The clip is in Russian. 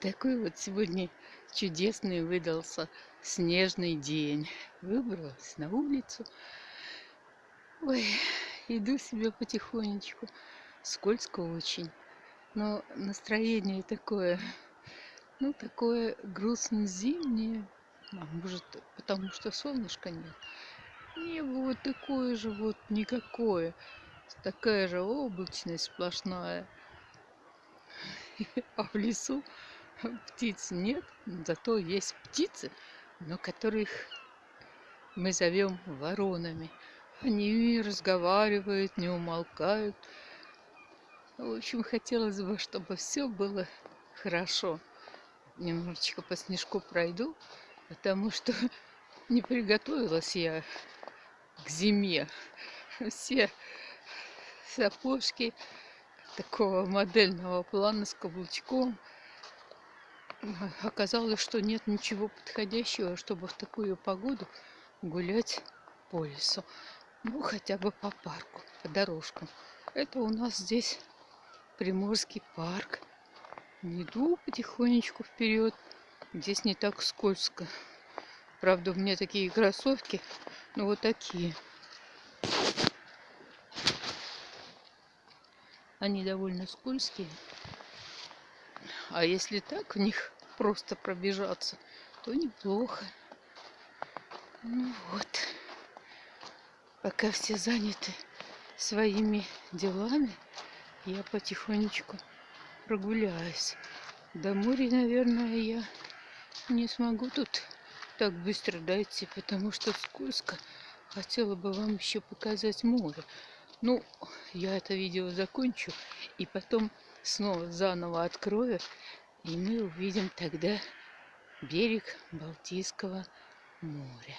Такой вот сегодня чудесный выдался снежный день. Выбралась на улицу. Ой, иду себе потихонечку. Скользко очень. Но настроение такое, ну, такое грустно-зимнее. А может, потому что солнышка нет. Небо вот такое же вот никакое. Такая же облачность сплошная. А в лесу птиц нет, зато есть птицы, но которых мы зовем воронами. Они разговаривают, не умолкают. В общем, хотелось бы, чтобы все было хорошо. Немножечко по снежку пройду, потому что не приготовилась я к зиме. Все сапожки такого модельного плана с каблучком – оказалось, что нет ничего подходящего, чтобы в такую погоду гулять по лесу. Ну, хотя бы по парку, по дорожкам. Это у нас здесь Приморский парк. Иду потихонечку вперед. Здесь не так скользко. Правда, у меня такие кроссовки, ну вот такие. Они довольно скользкие. А если так в них просто пробежаться, то неплохо. Ну вот. Пока все заняты своими делами, я потихонечку прогуляюсь. До моря, наверное, я не смогу тут так быстро дойти, потому что скользко. Хотела бы вам еще показать море. Ну, я это видео закончу и потом снова заново открою, и мы увидим тогда берег Балтийского моря.